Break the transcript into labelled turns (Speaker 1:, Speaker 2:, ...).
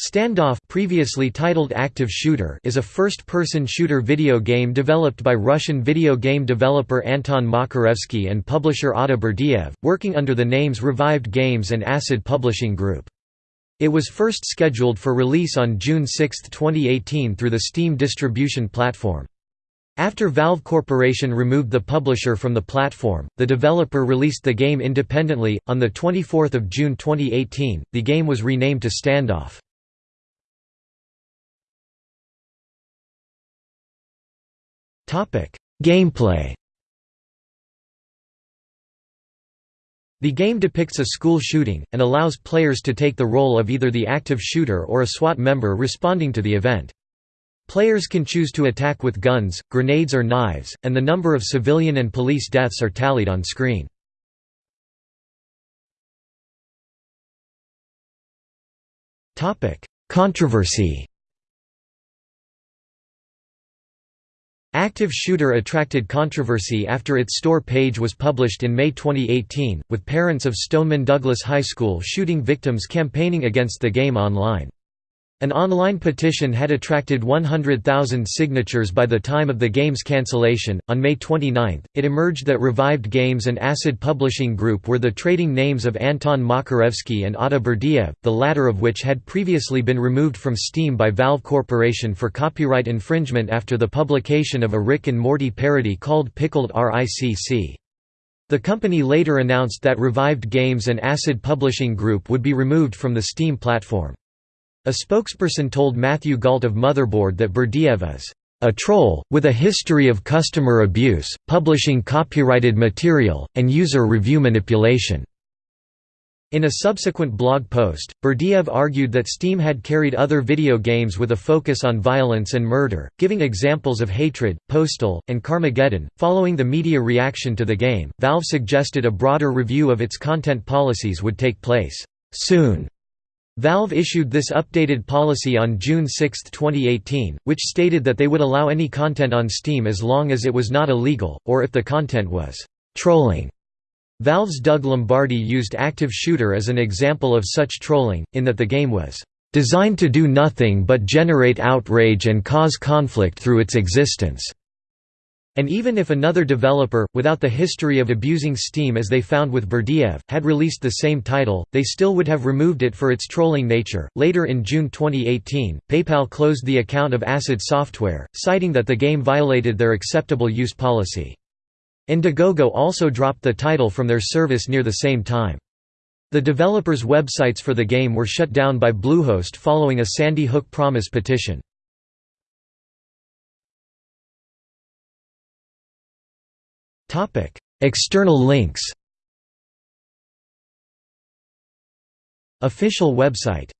Speaker 1: Standoff previously titled Active Shooter is a first-person shooter video game developed by Russian video game developer Anton Makarevsky and publisher Ata Berdiev, working under the names Revived Games and Acid Publishing Group. It was first scheduled for release on June 6, 2018 through the Steam distribution platform. After Valve Corporation removed the publisher from the platform, the developer released the game independently. On 24 June 2018, the game was renamed to Standoff. Gameplay The game depicts a school shooting, and allows players to take the role of either the active shooter or a SWAT member responding to the event. Players can choose to attack with guns, grenades or knives, and the number of civilian and police deaths are tallied on screen. Controversy Active Shooter attracted controversy after its store page was published in May 2018, with parents of Stoneman Douglas High School shooting victims campaigning against the game online. An online petition had attracted 100,000 signatures by the time of the game's cancellation. On May 29, it emerged that Revived Games and Acid Publishing Group were the trading names of Anton Makarevsky and Ata Berdiev, the latter of which had previously been removed from Steam by Valve Corporation for copyright infringement after the publication of a Rick and Morty parody called Pickled RICC. The company later announced that Revived Games and Acid Publishing Group would be removed from the Steam platform. A spokesperson told Matthew Gault of Motherboard that Berdiev is a troll, with a history of customer abuse, publishing copyrighted material, and user review manipulation." In a subsequent blog post, Berdiev argued that Steam had carried other video games with a focus on violence and murder, giving examples of Hatred, Postal, and Carmageddon. Following the media reaction to the game, Valve suggested a broader review of its content policies would take place soon. Valve issued this updated policy on June 6, 2018, which stated that they would allow any content on Steam as long as it was not illegal, or if the content was «trolling». Valve's Doug Lombardi used Active Shooter as an example of such trolling, in that the game was «designed to do nothing but generate outrage and cause conflict through its existence». And even if another developer, without the history of abusing Steam as they found with Berdiev, had released the same title, they still would have removed it for its trolling nature. Later in June 2018, PayPal closed the account of Acid Software, citing that the game violated their acceptable use policy. Indiegogo also dropped the title from their service near the same time. The developers' websites for the game were shut down by Bluehost following a Sandy Hook Promise petition. Topic: External links. Official website